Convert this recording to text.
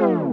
Bye.